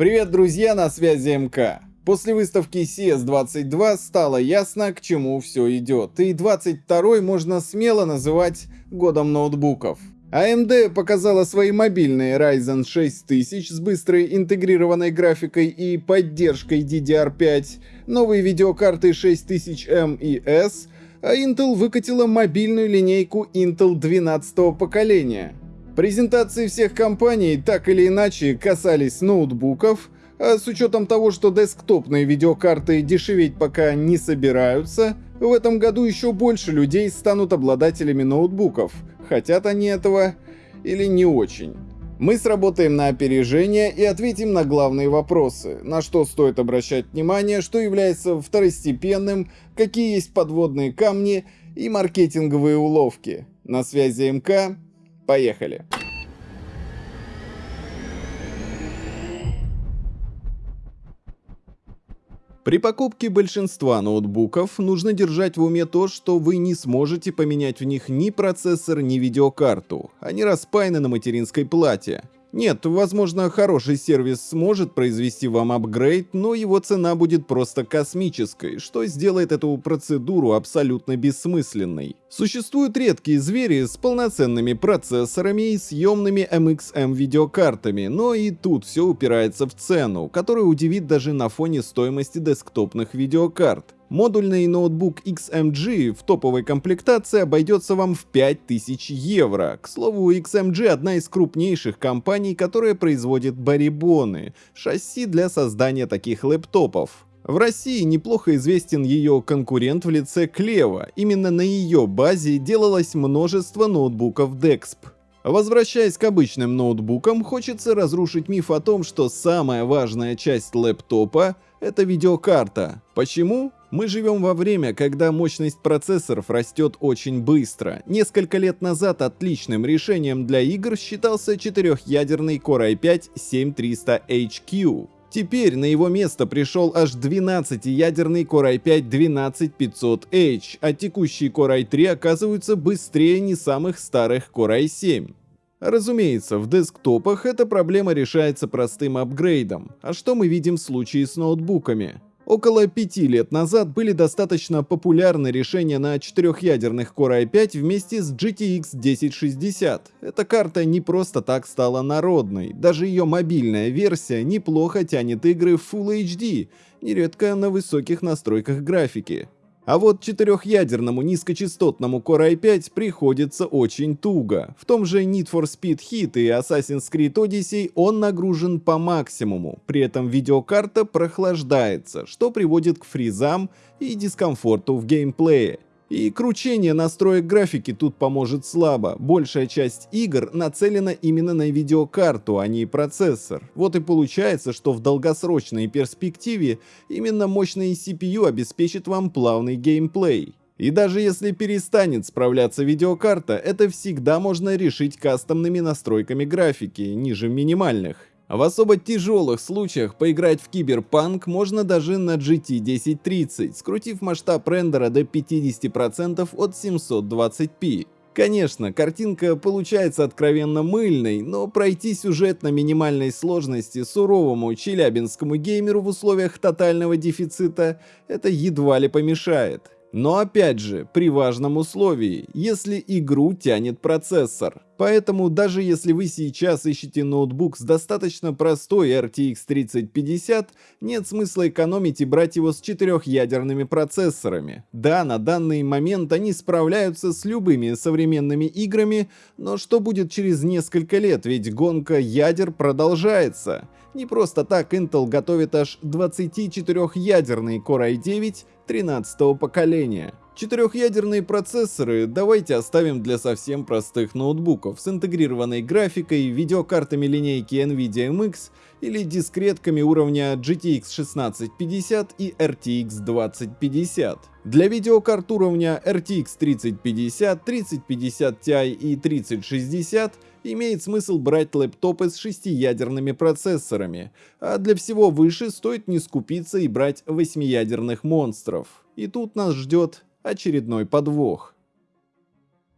Привет, друзья, на связи МК. После выставки CS22 стало ясно, к чему все идет, и 22 можно смело называть годом ноутбуков. AMD показала свои мобильные Ryzen 6000 с быстрой интегрированной графикой и поддержкой DDR5, новые видеокарты 6000M и S, а Intel выкатила мобильную линейку Intel 12 поколения. Презентации всех компаний так или иначе касались ноутбуков, а с учетом того, что десктопные видеокарты дешеветь пока не собираются, в этом году еще больше людей станут обладателями ноутбуков, хотят они этого или не очень. Мы сработаем на опережение и ответим на главные вопросы, на что стоит обращать внимание, что является второстепенным, какие есть подводные камни и маркетинговые уловки. На связи МК, Поехали! При покупке большинства ноутбуков нужно держать в уме то, что вы не сможете поменять в них ни процессор, ни видеокарту. Они распаяны на материнской плате. Нет, возможно, хороший сервис сможет произвести вам апгрейд, но его цена будет просто космической, что сделает эту процедуру абсолютно бессмысленной. Существуют редкие звери с полноценными процессорами и съемными MXM видеокартами, но и тут все упирается в цену, которая удивит даже на фоне стоимости десктопных видеокарт. Модульный ноутбук XMG в топовой комплектации обойдется вам в 5000 евро. К слову, XMG одна из крупнейших компаний, которая производит барибоны, шасси для создания таких лэптопов. В России неплохо известен ее конкурент в лице Клева. Именно на ее базе делалось множество ноутбуков DEXP. Возвращаясь к обычным ноутбукам, хочется разрушить миф о том, что самая важная часть лэптопа — это видеокарта. Почему? Мы живем во время, когда мощность процессоров растет очень быстро. Несколько лет назад отличным решением для игр считался четырехъядерный Core i5-7300HQ. Теперь на его место пришел аж 12-ядерный Core i5-12500H, а текущие Core i3 оказываются быстрее не самых старых Core i7. Разумеется, в десктопах эта проблема решается простым апгрейдом. А что мы видим в случае с ноутбуками? Около пяти лет назад были достаточно популярны решения на четырехъядерных Core i5 вместе с GTX 1060. Эта карта не просто так стала народной, даже ее мобильная версия неплохо тянет игры в Full HD, нередко на высоких настройках графики. А вот четырехъядерному низкочастотному Core i5 приходится очень туго. В том же Need for Speed Heat и Assassin's Creed Odyssey он нагружен по максимуму, при этом видеокарта прохлаждается, что приводит к фризам и дискомфорту в геймплее. И кручение настроек графики тут поможет слабо. Большая часть игр нацелена именно на видеокарту, а не процессор. Вот и получается, что в долгосрочной перспективе именно мощный CPU обеспечит вам плавный геймплей. И даже если перестанет справляться видеокарта, это всегда можно решить кастомными настройками графики, ниже минимальных. В особо тяжелых случаях поиграть в киберпанк можно даже на GT 1030, скрутив масштаб рендера до 50% от 720p. Конечно, картинка получается откровенно мыльной, но пройти сюжет на минимальной сложности суровому челябинскому геймеру в условиях тотального дефицита это едва ли помешает. Но опять же, при важном условии, если игру тянет процессор. Поэтому даже если вы сейчас ищете ноутбук с достаточно простой RTX 3050, нет смысла экономить и брать его с четырехъядерными процессорами. Да, на данный момент они справляются с любыми современными играми, но что будет через несколько лет, ведь гонка ядер продолжается. Не просто так Intel готовит аж 24-ядерный Core i9 13 поколения. Четырехъядерные процессоры давайте оставим для совсем простых ноутбуков с интегрированной графикой, видеокартами линейки NVIDIA MX или дискретками уровня GTX 1650 и RTX 2050. Для видеокарт уровня RTX 3050, 3050 Ti и 3060 имеет смысл брать лэптопы с шестиядерными процессорами, а для всего выше стоит не скупиться и брать восьмиядерных монстров. И тут нас ждет очередной подвох.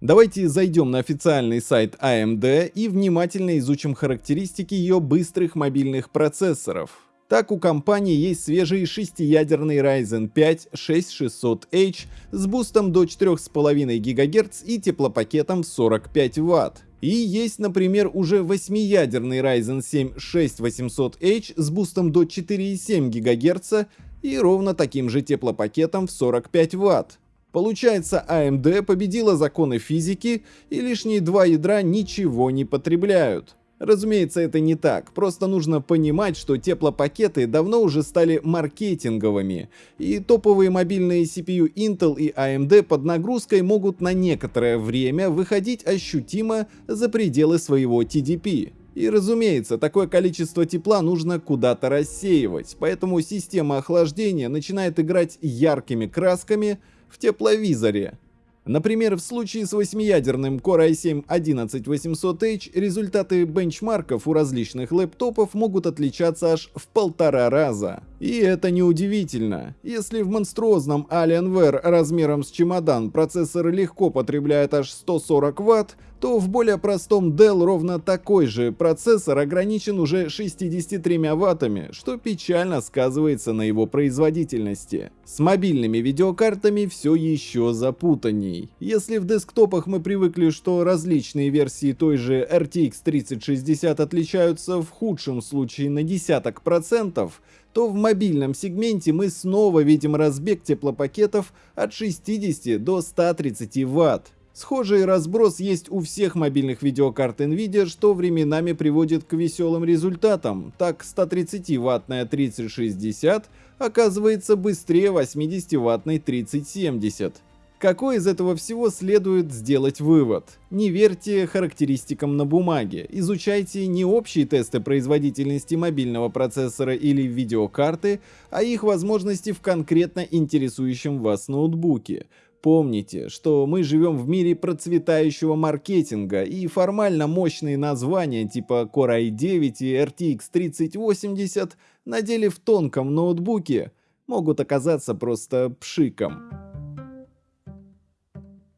Давайте зайдем на официальный сайт AMD и внимательно изучим характеристики ее быстрых мобильных процессоров. Так у компании есть свежий шестиядерный Ryzen 5 6600H с бустом до 4,5 ГГц и теплопакетом в 45 Вт. И есть, например, уже восьмиядерный Ryzen 7 6800H с бустом до 4,7 ГГц и ровно таким же теплопакетом в 45 Вт. Получается, AMD победила законы физики, и лишние два ядра ничего не потребляют. Разумеется, это не так, просто нужно понимать, что теплопакеты давно уже стали маркетинговыми, и топовые мобильные CPU Intel и AMD под нагрузкой могут на некоторое время выходить ощутимо за пределы своего TDP. И разумеется, такое количество тепла нужно куда-то рассеивать, поэтому система охлаждения начинает играть яркими красками, в тепловизоре. Например, в случае с восьмиядерным Core i7 11800H результаты бенчмарков у различных лэптопов могут отличаться аж в полтора раза. И это неудивительно. Если в монструозном Alienware размером с чемодан процессор легко потребляет аж 140 Вт, то в более простом Dell ровно такой же процессор ограничен уже 63 ваттами, что печально сказывается на его производительности. С мобильными видеокартами все еще запутанней. Если в десктопах мы привыкли, что различные версии той же RTX 3060 отличаются в худшем случае на десяток процентов, то в мобильном сегменте мы снова видим разбег теплопакетов от 60 до 130 Вт. Схожий разброс есть у всех мобильных видеокарт Nvidia, что временами приводит к веселым результатам. Так 130-ваттная 3060 оказывается быстрее 80-ваттной 3070. Какой из этого всего следует сделать вывод? Не верьте характеристикам на бумаге, изучайте не общие тесты производительности мобильного процессора или видеокарты, а их возможности в конкретно интересующем вас ноутбуке. Помните, что мы живем в мире процветающего маркетинга, и формально мощные названия типа Core i9 и RTX 3080 на деле в тонком ноутбуке могут оказаться просто пшиком.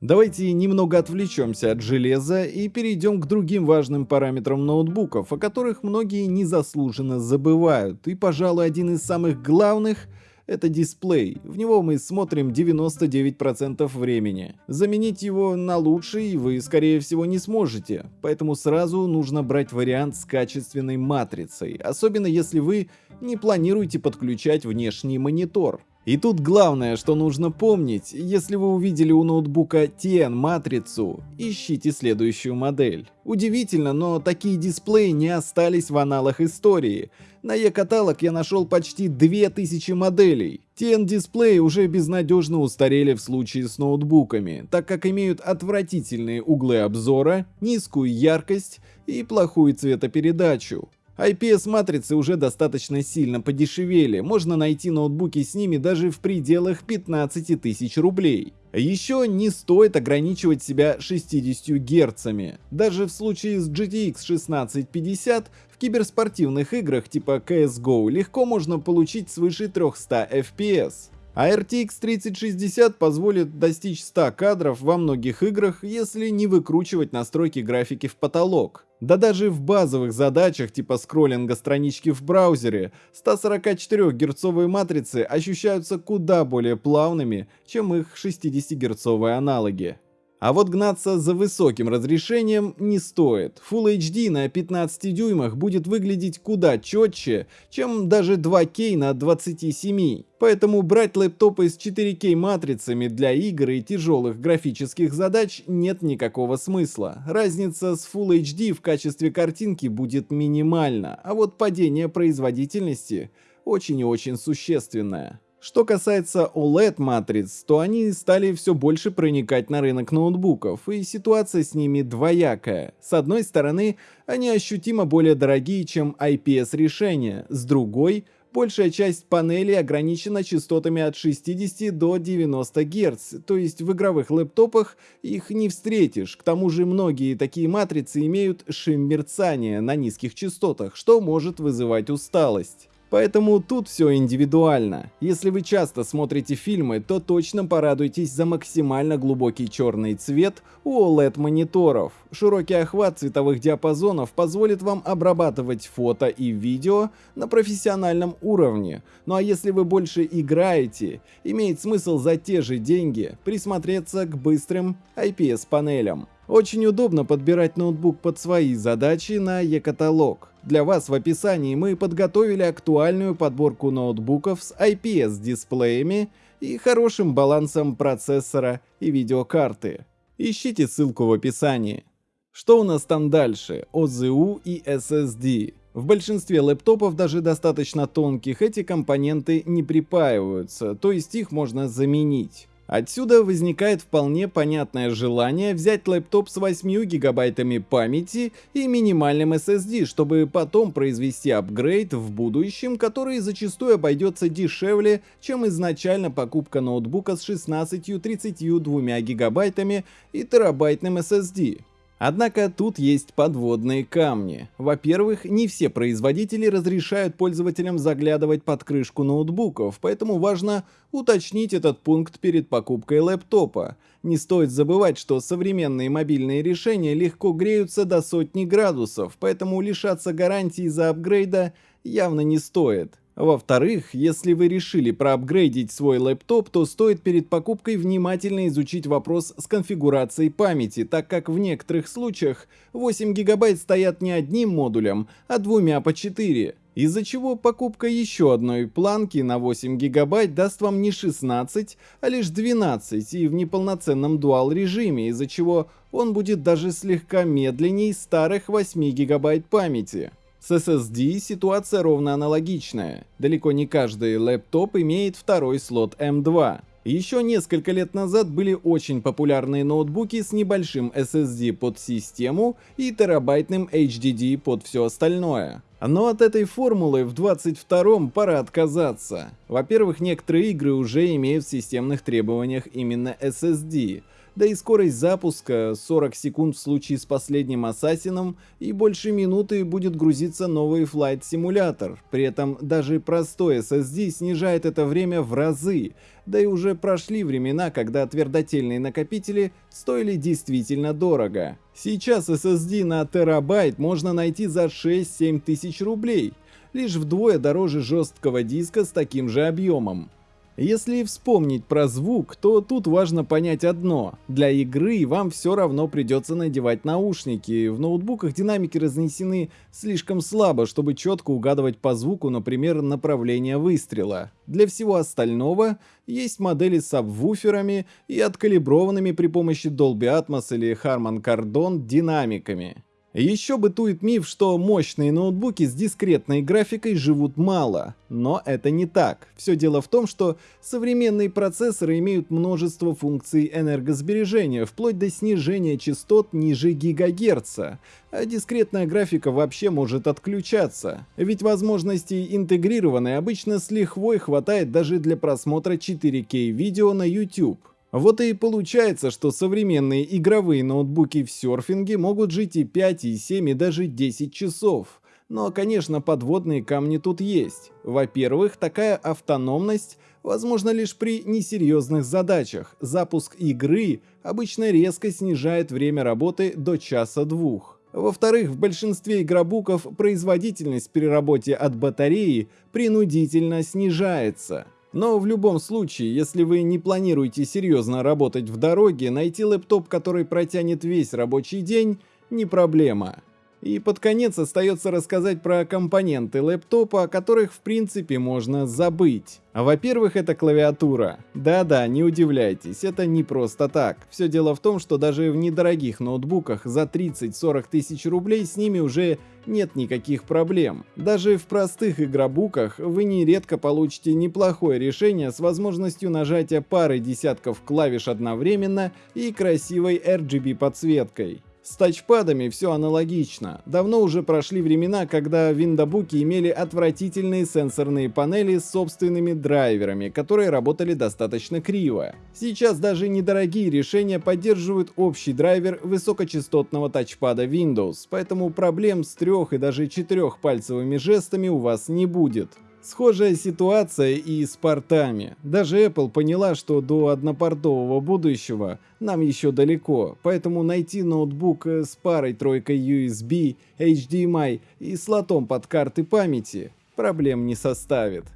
Давайте немного отвлечемся от железа и перейдем к другим важным параметрам ноутбуков, о которых многие незаслуженно забывают. И, пожалуй, один из самых главных — это дисплей. В него мы смотрим 99% времени. Заменить его на лучший вы, скорее всего, не сможете. Поэтому сразу нужно брать вариант с качественной матрицей, особенно если вы не планируете подключать внешний монитор. И тут главное, что нужно помнить, если вы увидели у ноутбука TN-матрицу, ищите следующую модель. Удивительно, но такие дисплеи не остались в аналах истории. На e-каталог я нашел почти 2000 моделей. TN-дисплеи уже безнадежно устарели в случае с ноутбуками, так как имеют отвратительные углы обзора, низкую яркость и плохую цветопередачу. IPS-матрицы уже достаточно сильно подешевели, можно найти ноутбуки с ними даже в пределах 15 тысяч рублей. Еще не стоит ограничивать себя 60 герцами. Даже в случае с GTX 1650 в киберспортивных играх типа CSGO легко можно получить свыше 300 FPS. А RTX 3060 позволит достичь 100 кадров во многих играх, если не выкручивать настройки графики в потолок. Да даже в базовых задачах типа скроллинга странички в браузере 144 герцовые матрицы ощущаются куда более плавными, чем их 60 герцовые аналоги. А вот гнаться за высоким разрешением не стоит. Full HD на 15 дюймах будет выглядеть куда четче, чем даже 2К на 27. Поэтому брать лэптопы с 4К матрицами для игр и тяжелых графических задач нет никакого смысла. Разница с Full HD в качестве картинки будет минимальна, а вот падение производительности очень и очень существенное. Что касается OLED-матриц, то они стали все больше проникать на рынок ноутбуков, и ситуация с ними двоякая. С одной стороны, они ощутимо более дорогие, чем IPS-решения, с другой — большая часть панелей ограничена частотами от 60 до 90 Гц, то есть в игровых лэптопах их не встретишь. К тому же многие такие матрицы имеют шим мерцания на низких частотах, что может вызывать усталость. Поэтому тут все индивидуально. Если вы часто смотрите фильмы, то точно порадуйтесь за максимально глубокий черный цвет у OLED-мониторов. Широкий охват цветовых диапазонов позволит вам обрабатывать фото и видео на профессиональном уровне. Ну а если вы больше играете, имеет смысл за те же деньги присмотреться к быстрым IPS-панелям. Очень удобно подбирать ноутбук под свои задачи на e-каталог. Для вас в описании мы подготовили актуальную подборку ноутбуков с IPS-дисплеями и хорошим балансом процессора и видеокарты. Ищите ссылку в описании. Что у нас там дальше? OZU и SSD. В большинстве лэптопов, даже достаточно тонких, эти компоненты не припаиваются, то есть их можно заменить. Отсюда возникает вполне понятное желание взять лэптоп с 8 гигабайтами памяти и минимальным SSD, чтобы потом произвести апгрейд в будущем, который зачастую обойдется дешевле, чем изначально покупка ноутбука с 16-32 гигабайтами и терабайтным SSD. Однако тут есть подводные камни. Во-первых, не все производители разрешают пользователям заглядывать под крышку ноутбуков, поэтому важно уточнить этот пункт перед покупкой лэптопа. Не стоит забывать, что современные мобильные решения легко греются до сотни градусов, поэтому лишаться гарантии за апгрейда явно не стоит. Во-вторых, если вы решили проапгрейдить свой лэптоп, то стоит перед покупкой внимательно изучить вопрос с конфигурацией памяти, так как в некоторых случаях 8 гигабайт стоят не одним модулем, а двумя по 4. Из-за чего покупка еще одной планки на 8 гигабайт даст вам не 16, а лишь 12 и в неполноценном дуал режиме, из-за чего он будет даже слегка медленней старых 8 гигабайт памяти. С SSD ситуация ровно аналогичная. Далеко не каждый лэптоп имеет второй слот M2. Еще несколько лет назад были очень популярные ноутбуки с небольшим SSD под систему и терабайтным HDD под все остальное. Но от этой формулы в 22-м пора отказаться. Во-первых, некоторые игры уже имеют в системных требованиях именно SSD, да и скорость запуска 40 секунд в случае с последним Ассасином и больше минуты будет грузиться новый Flight Simulator. При этом даже простой SSD снижает это время в разы, да и уже прошли времена, когда твердотельные накопители стоили действительно дорого. Сейчас SSD на терабайт можно найти за 6-7 тысяч рублей, лишь вдвое дороже жесткого диска с таким же объемом. Если вспомнить про звук, то тут важно понять одно. Для игры вам все равно придется надевать наушники. В ноутбуках динамики разнесены слишком слабо, чтобы четко угадывать по звуку, например, направление выстрела. Для всего остального есть модели с сабвуферами и откалиброванными при помощи Dolby Atmos или Harman Kardon динамиками. Еще бытует миф, что мощные ноутбуки с дискретной графикой живут мало, но это не так. Все дело в том, что современные процессоры имеют множество функций энергосбережения, вплоть до снижения частот ниже гигагерца, а дискретная графика вообще может отключаться. Ведь возможностей интегрированной обычно с лихвой хватает даже для просмотра 4К видео на YouTube. Вот и получается, что современные игровые ноутбуки в серфинге могут жить и 5, и 7, и даже 10 часов. Но, конечно, подводные камни тут есть. Во-первых, такая автономность возможна лишь при несерьезных задачах. Запуск игры обычно резко снижает время работы до часа-двух. Во-вторых, в большинстве игробуков производительность при работе от батареи принудительно снижается. Но в любом случае, если вы не планируете серьезно работать в дороге, найти лэптоп, который протянет весь рабочий день, не проблема. И под конец остается рассказать про компоненты лэптопа, о которых в принципе можно забыть. А во-первых, это клавиатура. Да-да, не удивляйтесь, это не просто так. Все дело в том, что даже в недорогих ноутбуках за 30-40 тысяч рублей с ними уже нет никаких проблем. Даже в простых игробуках вы нередко получите неплохое решение с возможностью нажатия пары десятков клавиш одновременно и красивой RGB подсветкой. С тачпадами все аналогично. Давно уже прошли времена, когда виндобуки имели отвратительные сенсорные панели с собственными драйверами, которые работали достаточно криво. Сейчас даже недорогие решения поддерживают общий драйвер высокочастотного тачпада Windows, поэтому проблем с трех и даже четырехпальцевыми жестами у вас не будет. Схожая ситуация и с портами. Даже Apple поняла, что до однопортового будущего нам еще далеко, поэтому найти ноутбук с парой тройкой USB, HDMI и слотом под карты памяти проблем не составит.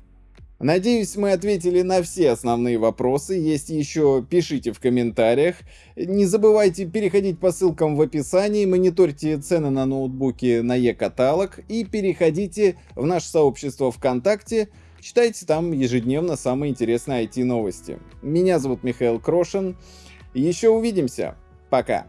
Надеюсь, мы ответили на все основные вопросы. Есть еще, пишите в комментариях. Не забывайте переходить по ссылкам в описании, мониторьте цены на ноутбуки на e-каталог и переходите в наше сообщество ВКонтакте. Читайте там ежедневно самые интересные IT-новости. Меня зовут Михаил Крошин. Еще увидимся. Пока.